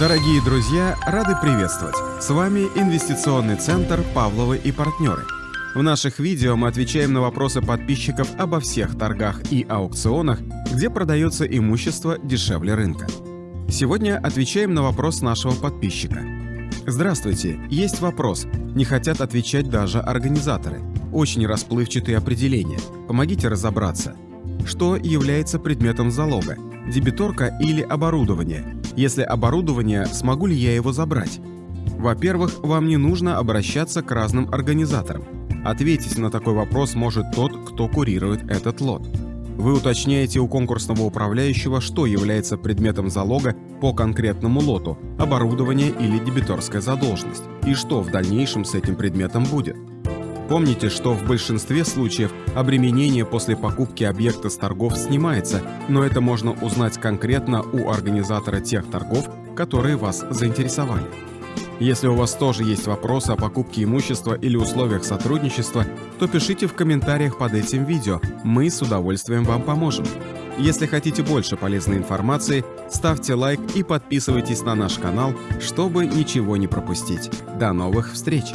Дорогие друзья, рады приветствовать! С вами Инвестиционный центр «Павловы и партнеры». В наших видео мы отвечаем на вопросы подписчиков обо всех торгах и аукционах, где продается имущество дешевле рынка. Сегодня отвечаем на вопрос нашего подписчика. Здравствуйте, есть вопрос. Не хотят отвечать даже организаторы. Очень расплывчатые определения. Помогите разобраться. Что является предметом залога? Дебиторка или оборудование? Если оборудование, смогу ли я его забрать? Во-первых, вам не нужно обращаться к разным организаторам. Ответить на такой вопрос может тот, кто курирует этот лот. Вы уточняете у конкурсного управляющего, что является предметом залога по конкретному лоту, оборудование или дебиторская задолженность, и что в дальнейшем с этим предметом будет. Помните, что в большинстве случаев обременение после покупки объекта с торгов снимается, но это можно узнать конкретно у организатора тех торгов, которые вас заинтересовали. Если у вас тоже есть вопросы о покупке имущества или условиях сотрудничества, то пишите в комментариях под этим видео, мы с удовольствием вам поможем. Если хотите больше полезной информации, ставьте лайк и подписывайтесь на наш канал, чтобы ничего не пропустить. До новых встреч!